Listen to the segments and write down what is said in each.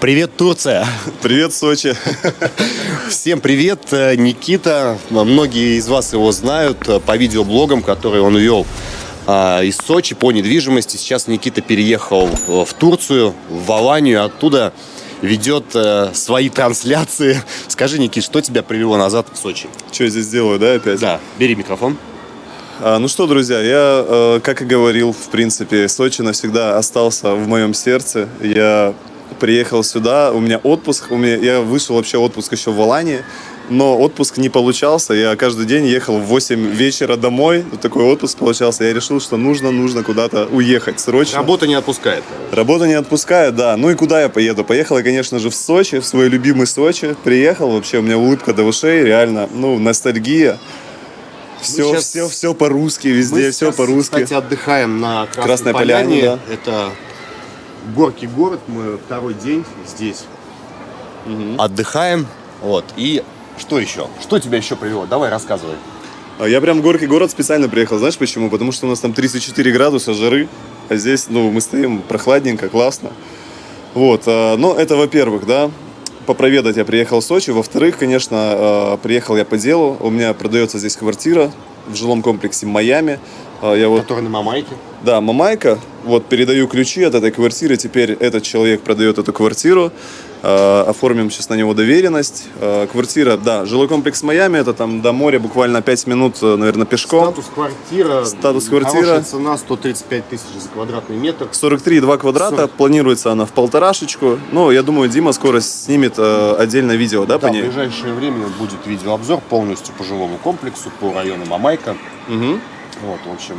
Привет, Турция! Привет, Сочи! Всем привет, э, Никита. Многие из вас его знают э, по видеоблогам, которые он вел а, из Сочи по недвижимости. Сейчас Никита переехал в Турцию, в Аланию, оттуда ведет э, свои трансляции. Скажи, Никит, что тебя привело назад в Сочи? Что я здесь делаю, да, опять? Да, бери микрофон. А, ну что, друзья, я, э, как и говорил, в принципе, Сочи навсегда остался в моем сердце. Я приехал сюда, у меня отпуск, у меня, я вышел вообще отпуск еще в Алании, но отпуск не получался, я каждый день ехал в 8 вечера домой, такой отпуск получался, я решил, что нужно, нужно куда-то уехать срочно. Работа не отпускает. Работа не отпускает, да. Ну и куда я поеду? Поехал я, конечно же, в Сочи, в свой любимый Сочи. Приехал, вообще у меня улыбка до ушей, реально, ну, ностальгия. Все, сейчас- все, все по-русски, везде Мы все по-русски. Кстати, отдыхаем на Красной, Красной Поляне. Поляне, Это горки город. Мы второй день здесь отдыхаем. Вот. И что еще? Что тебя еще привело? Давай рассказывай. А Я прям в горки город специально приехал, знаешь почему? Потому что у нас там 34 градуса жары, а здесь, ну, мы стоим прохладненько, классно. Вот, а, ну, это во-первых, да, попроведать я приехал в Сочи. Во-вторых, конечно, а, приехал я по делу. У меня продается здесь квартира в жилом комплексе Майами. А, Я вот Который на Мамайке. Да, Мамайка. Вот передаю ключи от этой квартиры. Теперь этот человек продает эту квартиру. Э, оформим сейчас на него доверенность. Э, квартира, да, жилой комплекс Майами. Это там до моря буквально 5 минут, э, наверное, пешком. Статус квартира. Статус квартира. Хорошая цена 135 тысяч за квадратный метр. 43,2 квадрата. 40. Планируется она в полторашечку. Ну, я думаю, Дима скоро снимет э, отдельное видео, да, по Да, в ней? ближайшее время будет видеообзор полностью по жилому комплексу, по району Мамайка. Мгм. Вот, в общем,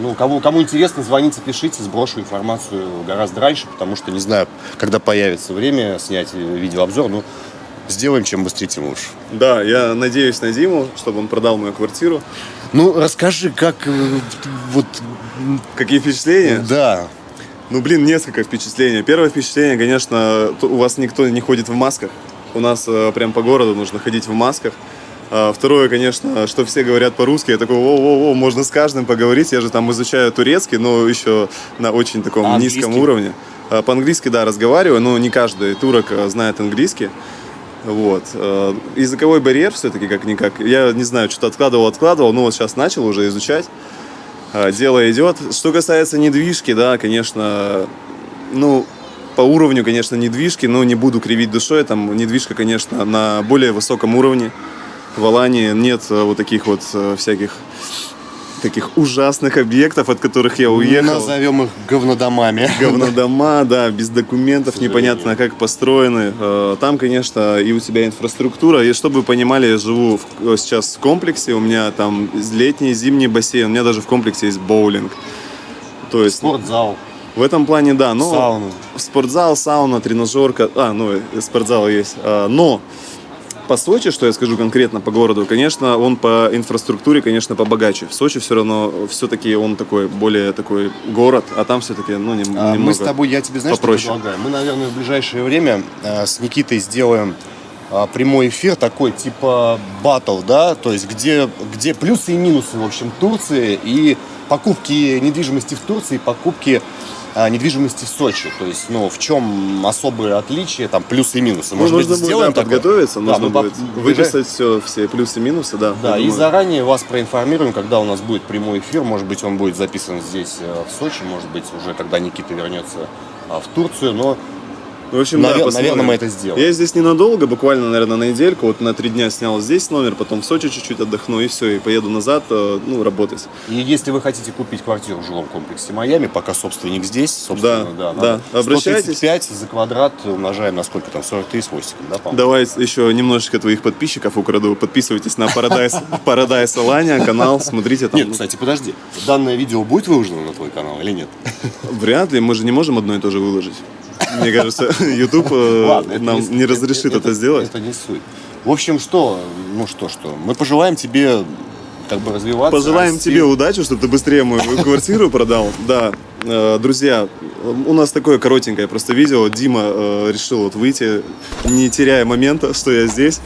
ну, кому, кому интересно, звоните, пишите, сброшу информацию гораздо раньше, потому что не знаю, когда появится время снять видеообзор, ну, сделаем чем быстрее, тем лучше. Да, я надеюсь на Диму, чтобы он продал мою квартиру. Ну, расскажи, как э, вот, Какие впечатления? да, Ну, блин, несколько впечатлений. Первое впечатление, конечно, у вас никто не ходит в масках. У нас э, прям по городу нужно ходить в масках. А, Второе, конечно, что все говорят по-русски. Я такой, о-о-о, можно с каждым поговорить. Я же там изучаю турецкий, но еще на очень таком А низком английский? уровне. А, По-английски, да, разговариваю, но не каждый турок э, знает английский. Вот. Языковой барьер все-таки как-никак. Я не знаю, что-то откладывал, откладывал, но вот сейчас начал уже изучать. А, Дело идет. Что касается недвижки, да, конечно, ну, по уровню, конечно, недвижки, но не буду кривить душой. Там недвижка, конечно, на более высоком уровне. В Алании нет э, вот таких вот э, всяких таких ужасных объектов, от которых я уехал. назовем их говнодомами. Говнодома, да, без документов, непонятно как построены. Э, Там, конечно, и у тебя инфраструктура. И чтобы вы понимали, я живу в- сейчас в комплексе, у меня там летний, зимний бассейн, у меня даже в комплексе есть боулинг. То есть Спортзал, в этом плане, да, но сауна. спортзал, сауна, тренажерка, а, ну, спортзал есть. А, Но по Сочи, что я скажу конкретно по городу, конечно, он по инфраструктуре, конечно, побогаче. В Сочи все равно, все-таки он такой, более такой город, а там все-таки, ну, нем- А, немного Мы с тобой, я тебе знаешь, попроще. что предлагаю? Мы, наверное, в ближайшее время э, с Никитой сделаем а, прямой эфир такой типа батл, да, то есть где, где плюсы и минусы, в общем, Турции и покупки недвижимости в Турции, покупки недвижимости в Сочи. То есть, ну, в чем особые отличия, там, плюсы и минусы. Ну, Может быть, нужно будет сделаем да, такое? подготовиться, Да, нужно по- будет ближай- выписать все, все плюсы и минусы, да. Да, и заранее вас проинформируем, когда у нас будет прямой эфир. Может быть, он будет записан здесь, э, в Сочи, может быть, уже когда Никита вернется а, в Турцию. Но В общем, Навер- да, посмотрим. наверное, мы это сделаем. Я здесь ненадолго, буквально, наверное, на недельку. Вот на три дня снял здесь номер, потом в Сочи чуть-чуть отдохну, и все, и поеду назад, э, ну, работать. И если вы хотите купить квартиру в жилом комплексе Майами, пока собственник здесь, собственно, Да, да, да. Обращайтесь. 135 за квадрат умножаем на сколько там, 43 с хвостиком, да, по-моему? Давай еще немножечко твоих подписчиков украду. Подписывайтесь на Paradise, Paradise Alania канал, смотрите там. Нет, кстати, подожди. Данное видео будет выложено на твой канал или нет? Вряд ли, мы же не можем одно и то же выложить. Мне кажется, YouTube э, Ладно, нам не разрешит это сделать. Это не суть. В общем, что, ну что, что, мы пожелаем тебе как бы развиваться. Пожелаем расти. тебе удачи, чтобы ты быстрее мою квартиру продал. Да, Э, друзья, у нас такое коротенькое просто видео. Дима э, решил вот выйти, не теряя момента, что я здесь.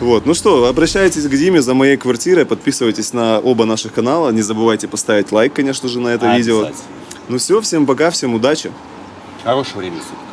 Вот, ну что, обращайтесь к Диме за моей квартирой, подписывайтесь на оба наших канала, не забывайте поставить лайк, конечно же, на это видео. Ну все, всем пока, всем удачи. Хорошего времени суток.